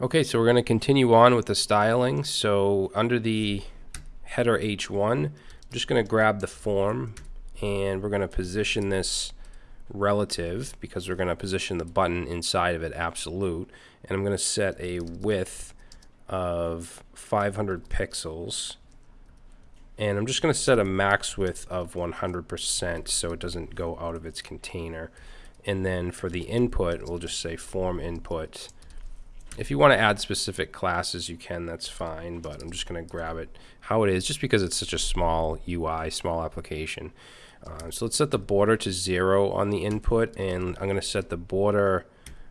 Okay, so we're going to continue on with the styling. So under the header H1, I'm just going to grab the form and we're going to position this relative because we're going to position the button inside of it absolute. And I'm going to set a width of 500 pixels. And I'm just going to set a max width of 100% so it doesn't go out of its container. And then for the input, we'll just say form input if you want to add specific classes, you can, that's fine, but I'm just going to grab it how it is just because it's such a small UI, small application. Uh, so let's set the border to zero on the input, and I'm going to set the border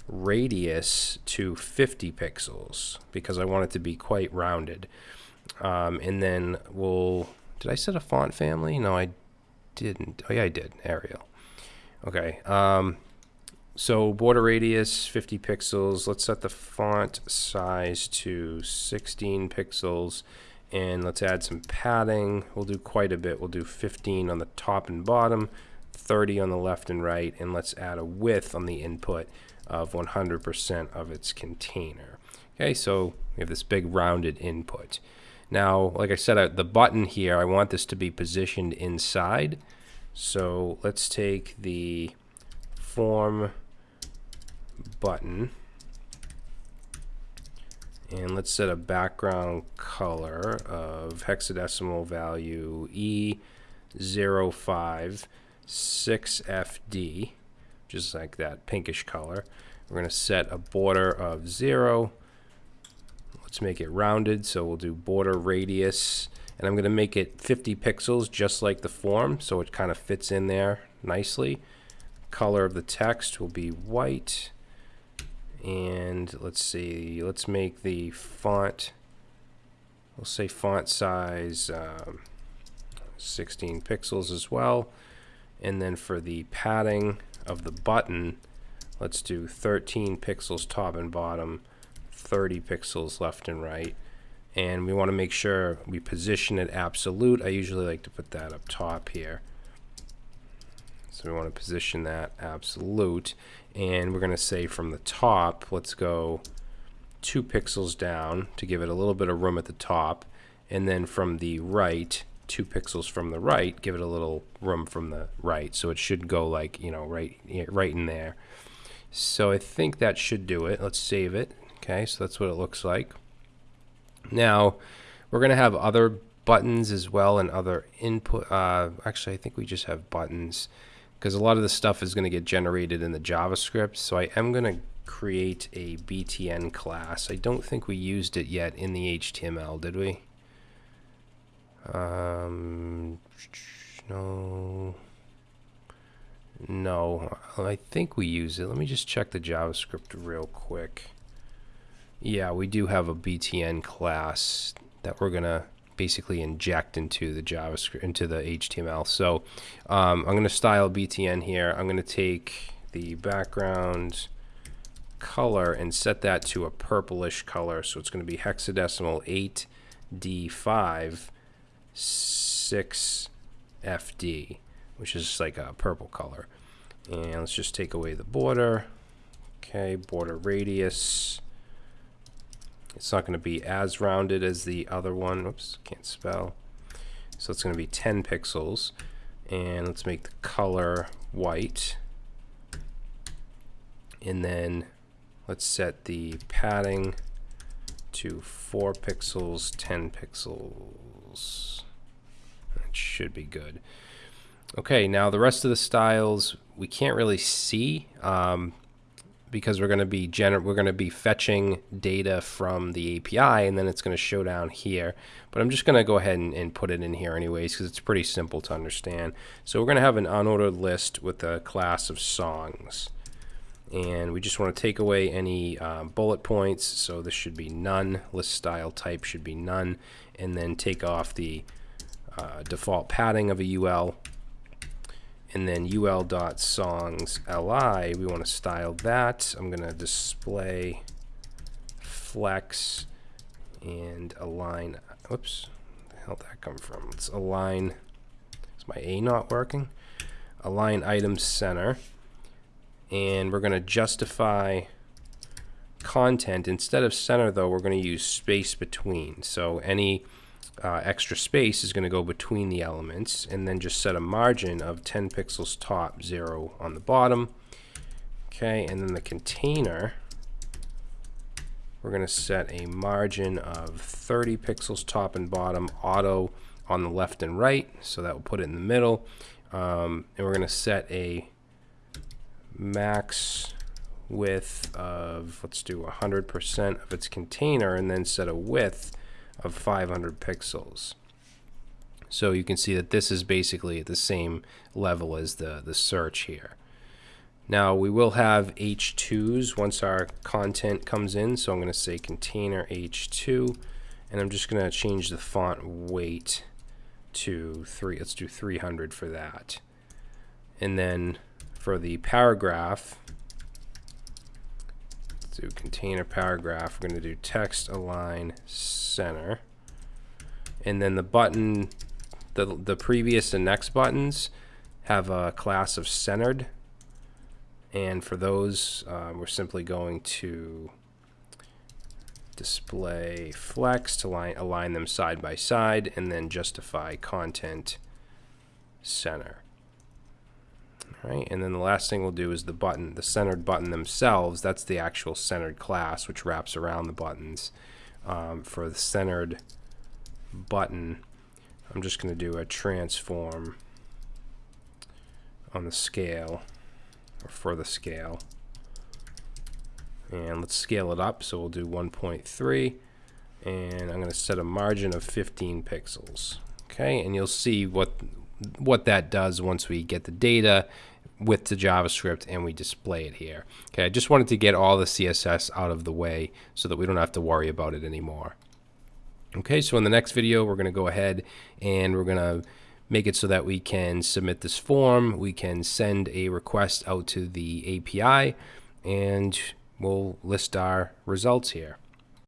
radius to 50 pixels because I want it to be quite rounded. Um, and then we'll, did I set a font family? No, I didn't. Oh yeah, I did, Arial. Okay. Um, so border radius 50 pixels. Let's set the font size to 16 pixels and let's add some padding. We'll do quite a bit. We'll do 15 on the top and bottom, 30 on the left and right, and let's add a width on the input of 100% of its container. Okay, so we have this big rounded input. Now, like I said, uh, the button here, I want this to be positioned inside. So let's take the form button. And let's set a background color of hexadecimal value E056FD, just like that pinkish color. We're going to set a border of 0. Let's make it rounded, so we'll do border radius. And I'm going to make it 50 pixels, just like the form, so it kind of fits in there nicely. Color of the text will be white and let's see let's make the font we'll say font size um, 16 pixels as well. And then for the padding of the button let's do 13 pixels top and bottom 30 pixels left and right. And we want to make sure we position it absolute. I usually like to put that up top here. So we want to position that absolute and we're going to say from the top let's go two pixels down to give it a little bit of room at the top. And then from the right two pixels from the right give it a little room from the right. So it should go like you know right right in there. So I think that should do it. Let's save it. Okay so that's what it looks like. Now we're gonna have other buttons as well and other input uh, actually I think we just have buttons because a lot of the stuff is going to get generated in the JavaScript. So I am going to create a BTN class. I don't think we used it yet in the HTML, did we? Um, no. No, I think we use it. Let me just check the JavaScript real quick. Yeah, we do have a BTN class that we're going to basically inject into the JavaScript, into the HTML. So um, I'm going to style BTN here. I'm going to take the background color and set that to a purplish color. So it's going to be hexadecimal 8D5 6FD, which is like a purple color. And let's just take away the border. Okay, border radius. It's not going to be as rounded as the other one. Oops, can't spell. So it's going to be 10 pixels. And let's make the color white. And then let's set the padding to 4 pixels, 10 pixels. That should be good. Okay, now the rest of the styles we can't really see. Um, because we're going to be gener we're going to be fetching data from the API and then it's going to show down here. But I'm just going to go ahead and, and, put it in here anyways because it's pretty simple to understand. So we're going to have an unordered list with a class of songs. And we just want to take away any um, bullet points. So this should be none. List style type should be none. And then take off the uh, default padding of a UL and then ul.songs li, we want to style that. I'm going to display flex and align. Whoops, the hell did that come from? Let's align. Is my A not working? Align item center. And we're going to justify content, instead of center though, we're going to use space between. So any uh, extra space is going to go between the elements and then just set a margin of 10 pixels top, 0 on the bottom. Okay, and then the container, we're going to set a margin of 30 pixels top and bottom, auto on the left and right, so that will put it in the middle. Um, and we're going to set a max width of, let's do 100% of its container and then set a width of 500 pixels. So you can see that this is basically at the same level as the, the search here. Now we will have H2s once our content comes in. So I'm going to say container H2 and I'm just going to change the font weight to 3. Let's do 300 for that. And then for the paragraph, do container paragraph, we're going to do text align center. And then the button, the, the previous and next buttons have a class of centered. And for those, uh, we're simply going to display flex to line, align them side by side and then justify content center. Right, and then the last thing we'll do is the button, the centered button themselves. That's the actual centered class, which wraps around the buttons. Um, for the centered button, I'm just going to do a transform on the scale, or for the scale. And let's scale it up, so we'll do 1.3, and I'm going to set a margin of 15 pixels. Okay, and you'll see what what that does once we get the data with the JavaScript and we display it here. Okay, I just wanted to get all the CSS out of the way so that we don't have to worry about it anymore. Okay, so in the next video, we're going to go ahead and we're going to make it so that we can submit this form, we can send a request out to the API, and we'll list our results here.